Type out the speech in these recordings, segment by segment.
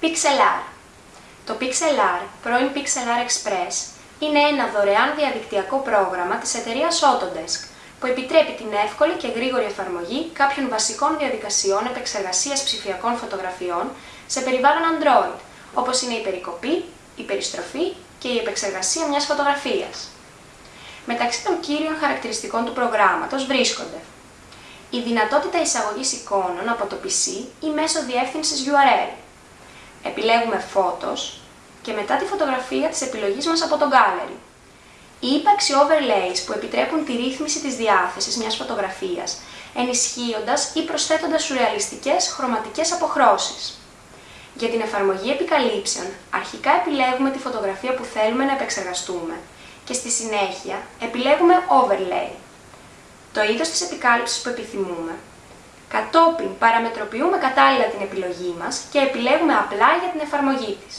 Pixelar Το Pixelar, πρώην Pixelar Express, είναι ένα δωρεάν διαδικτυακό πρόγραμμα της εταιρείας Autodesk, που επιτρέπει την εύκολη και γρήγορη εφαρμογή κάποιων βασικών διαδικασιών επεξεργασίας ψηφιακών φωτογραφιών σε περιβάλλον Android, όπως είναι η περικοπή, η περιστροφή και η επεξεργασία μιας φωτογραφίας. Μεταξύ των κύριων χαρακτηριστικών του προγράμματος βρίσκονται η δυνατότητα εισαγωγής εικόνων από το PC ή μέσω διεύθυνσης URL. Επιλέγουμε Photos και μετά τη φωτογραφία της επιλογής μας από το Gallery. Η ύπαρξη overlays που επιτρέπουν τη ρύθμιση της διάθεσης μιας φωτογραφίας, ενισχύοντας ή προσθέτοντας σουρεαλιστικές χρωματικές αποχρώσεις. Για την εφαρμογή επικαλύψεων, αρχικά επιλέγουμε τη φωτογραφία που θέλουμε να επεξεργαστούμε και στη συνέχεια επιλέγουμε overlay το είδος της επικάλυψης που επιθυμούμε. Κατόπιν παραμετροποιούμε κατάλληλα την επιλογή μας και επιλέγουμε απλά για την εφαρμογή της.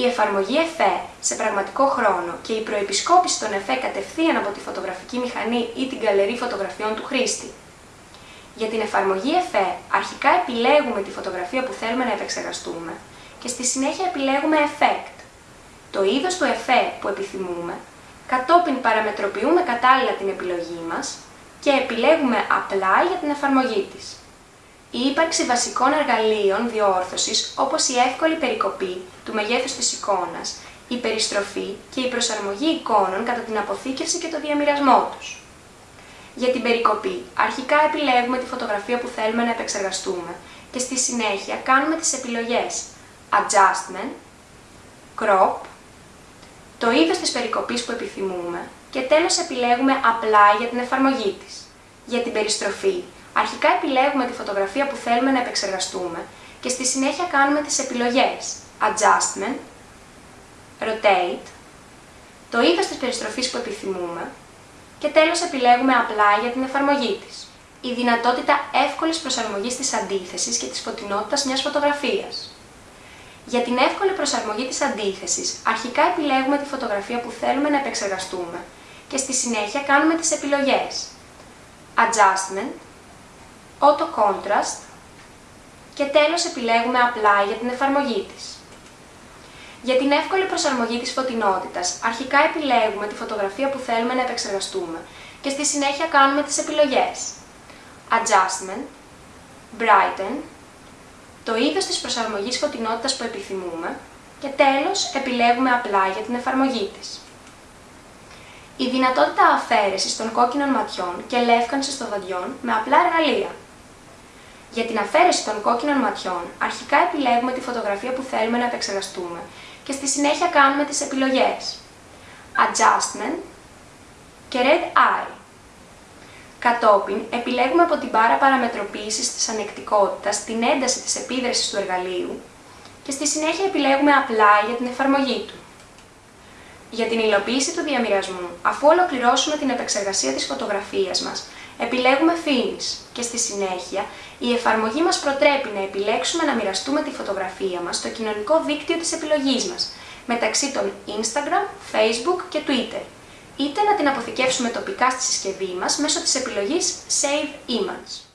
Η εφαρμογή ΕΦΕ σε πραγματικό χρόνο και η προεπισκόπηση των ΕΦΕ κατευθείαν από τη φωτογραφική μηχανή ή την καλερί φωτογραφιών του χρήστη. Για την εφαρμογή ΕΦΕ αρχικά επιλέγουμε τη φωτογραφία που θέλουμε να επεξεργαστούμε και στη συνέχεια επιλέγουμε Effect. Το είδος του ΕΦΕ που επιθυμούμε, κατόπιν παραμετροποιούμε κατάλληλα την επιλογή μας και επιλέγουμε απλά για την εφαρμογή της. Η ύπαρξη βασικών εργαλείων διόρθωσης όπως η εύκολη περικοπή του μεγέθους της εικόνας, η περιστροφή και η προσαρμογή εικόνων κατά την αποθήκευση και το διαμοιρασμό τους. Για την περικοπή, αρχικά επιλέγουμε τη φωτογραφία που θέλουμε να επεξεργαστούμε και στη συνέχεια κάνουμε τις επιλογές Adjustment, Crop, το είδος της περικοπής που επιθυμούμε και τέλος επιλέγουμε απλά για την εφαρμογή της. Για την περιστροφή, αρχικά επιλέγουμε τη φωτογραφία που θέλουμε να επεξεργαστούμε και στη συνέχεια κάνουμε τις επιλογές Adjustment, Rotate, το είδος της περιστροφής που επιθυμούμε και τέλος επιλέγουμε απλά για την εφαρμογή της. Η δυνατότητα εύκολης προσαρμογής της αντίθεσης και της φωτεινότητας μιας φωτογραφίας. Για την εύκολη προσαρμογή της αντίθεσης, αρχικά επιλέγουμε τη φωτογραφία που θέλουμε να επεξεργαστούμε και στη συνέχεια κάνουμε τις επιλογές Adjustment, Auto Contrast και τέλος επιλέγουμε απλά για την εφαρμογή της. Για την εύκολη προσαρμογή της φωτεινότητας, αρχικά επιλέγουμε τη φωτογραφία που θέλουμε να επεξεργαστούμε και στη συνέχεια κάνουμε τις επιλογές Adjustment, Brighten, το είδος της προσαρμογής φωτεινότητας που επιθυμούμε και τέλος επιλέγουμε απλά για την εφαρμογή της. Η δυνατότητα αφαίρεσης των κόκκινων ματιών και λεύκανσης των δοντιών με απλά εργαλεία. Για την αφαίρεση των κόκκινων ματιών, αρχικά επιλέγουμε τη φωτογραφία που θέλουμε να επεξεργαστούμε και στη συνέχεια κάνουμε τις επιλογές Adjustment και Red Eye. Κατόπιν, επιλέγουμε από την μπάρα παραμετροποίησης της ανεκτικότητας την ένταση της επίδρασης του εργαλείου και στη συνέχεια επιλέγουμε απλά για την εφαρμογή του. Για την υλοποίηση του διαμοιρασμού, αφού ολοκληρώσουμε την επεξεργασία της φωτογραφίας μας, επιλέγουμε Finish και στη συνέχεια η εφαρμογή μας προτρέπει να επιλέξουμε να μοιραστούμε τη φωτογραφία μας στο κοινωνικό δίκτυο της επιλογής μας, μεταξύ των Instagram, Facebook και Twitter, είτε να την αποθηκεύσουμε τοπικά στη συσκευή μας μέσω της επιλογής Save Image.